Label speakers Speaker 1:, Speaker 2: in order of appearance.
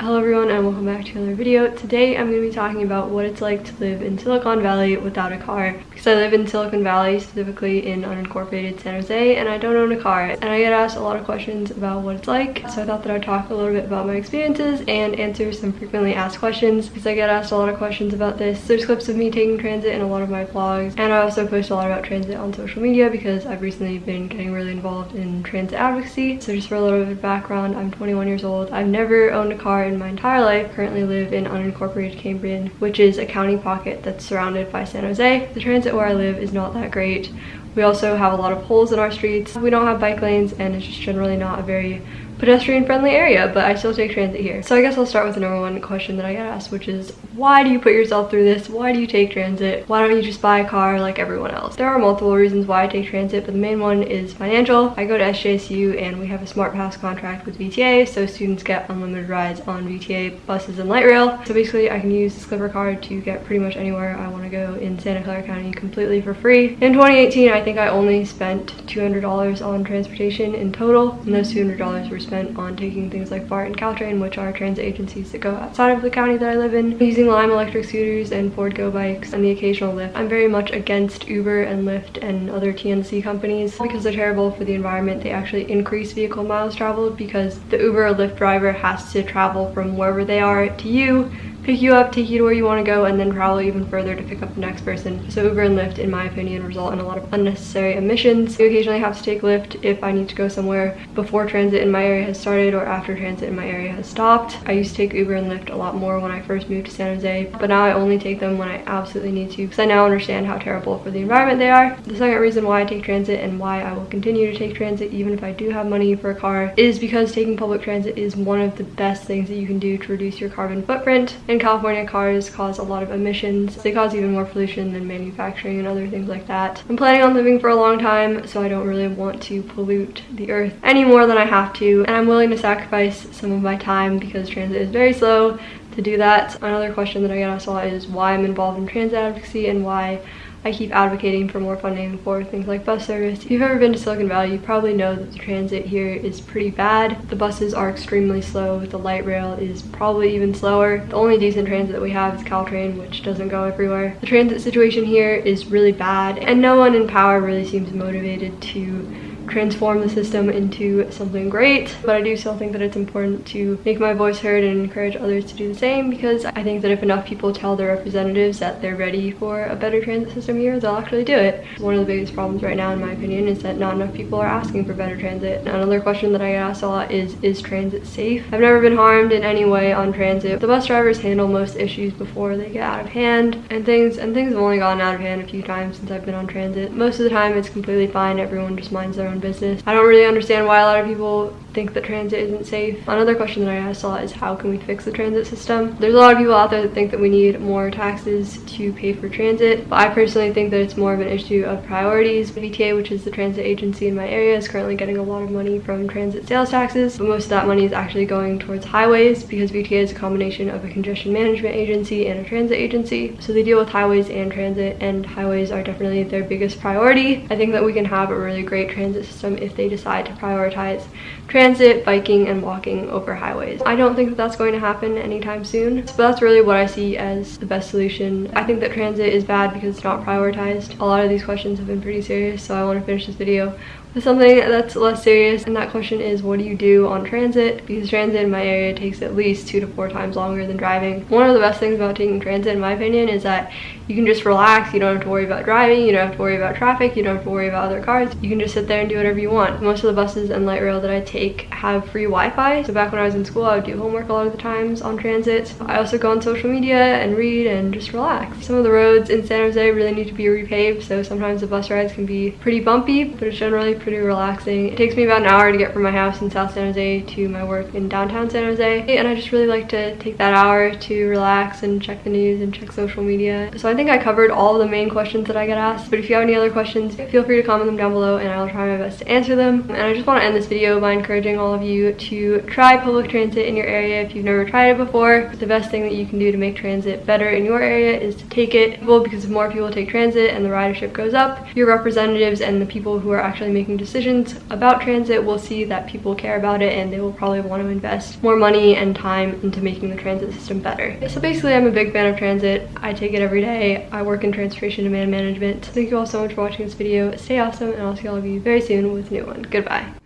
Speaker 1: Hello everyone and welcome back to another video. Today I'm going to be talking about what it's like to live in Silicon Valley without a car because I live in Silicon Valley, specifically in unincorporated San Jose and I don't own a car and I get asked a lot of questions about what it's like so I thought that I'd talk a little bit about my experiences and answer some frequently asked questions because I get asked a lot of questions about this. There's clips of me taking transit in a lot of my vlogs and I also post a lot about transit on social media because I've recently been getting really involved in transit advocacy. So just for a little bit of background, I'm 21 years old. I've never owned a car in my entire life. Currently live in unincorporated Cambrian, which is a county pocket that's surrounded by San Jose. The transit where I live is not that great. We also have a lot of holes in our streets. We don't have bike lanes and it's just generally not a very pedestrian friendly area, but I still take transit here. So I guess I'll start with the number one question that I get asked, which is why do you put yourself through this? Why do you take transit? Why don't you just buy a car like everyone else? There are multiple reasons why I take transit, but the main one is financial. I go to SJSU and we have a smart pass contract with VTA, so students get unlimited rides on VTA buses and light rail. So basically I can use the Clipper card to get pretty much anywhere I want to go in Santa Clara County completely for free. In 2018, I think I only spent $200 on transportation in total, and those $200 were spent on taking things like BART and Caltrain, which are transit agencies that go outside of the county that I live in, using Lime electric scooters and Ford Go bikes, and the occasional Lyft. I'm very much against Uber and Lyft and other TNC companies because they're terrible for the environment. They actually increase vehicle miles traveled because the Uber or Lyft driver has to travel from wherever they are to you pick you up, take you to where you want to go, and then travel even further to pick up the next person. So Uber and Lyft, in my opinion, result in a lot of unnecessary emissions. You occasionally have to take Lyft if I need to go somewhere before transit in my area has started or after transit in my area has stopped. I used to take Uber and Lyft a lot more when I first moved to San Jose, but now I only take them when I absolutely need to because I now understand how terrible for the environment they are. The second reason why I take transit and why I will continue to take transit even if I do have money for a car is because taking public transit is one of the best things that you can do to reduce your carbon footprint. And in California, cars cause a lot of emissions. They cause even more pollution than manufacturing and other things like that. I'm planning on living for a long time, so I don't really want to pollute the earth any more than I have to. And I'm willing to sacrifice some of my time because transit is very slow to do that. Another question that I get asked a lot is why I'm involved in transit advocacy and why I keep advocating for more funding for things like bus service. If you've ever been to Silicon Valley, you probably know that the transit here is pretty bad. The buses are extremely slow. The light rail is probably even slower. The only decent transit that we have is Caltrain, which doesn't go everywhere. The transit situation here is really bad, and no one in power really seems motivated to transform the system into something great but I do still think that it's important to make my voice heard and encourage others to do the same because I think that if enough people tell their representatives that they're ready for a better transit system here they'll actually do it. One of the biggest problems right now in my opinion is that not enough people are asking for better transit. Another question that I get asked a lot is is transit safe? I've never been harmed in any way on transit. The bus drivers handle most issues before they get out of hand and things and things have only gotten out of hand a few times since I've been on transit. Most of the time it's completely fine. Everyone just minds their own business. I don't really understand why a lot of people think that transit isn't safe. Another question that I asked a lot is how can we fix the transit system? There's a lot of people out there that think that we need more taxes to pay for transit, but I personally think that it's more of an issue of priorities. VTA, which is the transit agency in my area, is currently getting a lot of money from transit sales taxes, but most of that money is actually going towards highways because VTA is a combination of a congestion management agency and a transit agency. So they deal with highways and transit, and highways are definitely their biggest priority. I think that we can have a really great transit system if they decide to prioritize transit, biking, and walking over highways. I don't think that that's going to happen anytime soon, but that's really what I see as the best solution. I think that transit is bad because it's not prioritized. A lot of these questions have been pretty serious, so I want to finish this video with something that's less serious and that question is what do you do on transit because transit in my area takes at least two to four times longer than driving one of the best things about taking transit in my opinion is that you can just relax you don't have to worry about driving you don't have to worry about traffic you don't have to worry about other cars you can just sit there and do whatever you want most of the buses and light rail that i take have free wi-fi so back when i was in school i would do homework a lot of the times on transit i also go on social media and read and just relax some of the roads in san jose really need to be repaved so sometimes the bus rides can be pretty bumpy but it's generally pretty relaxing. It takes me about an hour to get from my house in South San Jose to my work in downtown San Jose. And I just really like to take that hour to relax and check the news and check social media. So I think I covered all the main questions that I get asked. But if you have any other questions, feel free to comment them down below and I'll try my best to answer them. And I just want to end this video by encouraging all of you to try public transit in your area if you've never tried it before. The best thing that you can do to make transit better in your area is to take it. Well, because if more people take transit and the ridership goes up, your representatives and the people who are actually making making decisions about transit will see that people care about it and they will probably want to invest more money and time into making the transit system better. So basically I'm a big fan of transit. I take it every day. I work in transportation demand management. Thank you all so much for watching this video. Stay awesome and I'll see all of you very soon with a new one. Goodbye.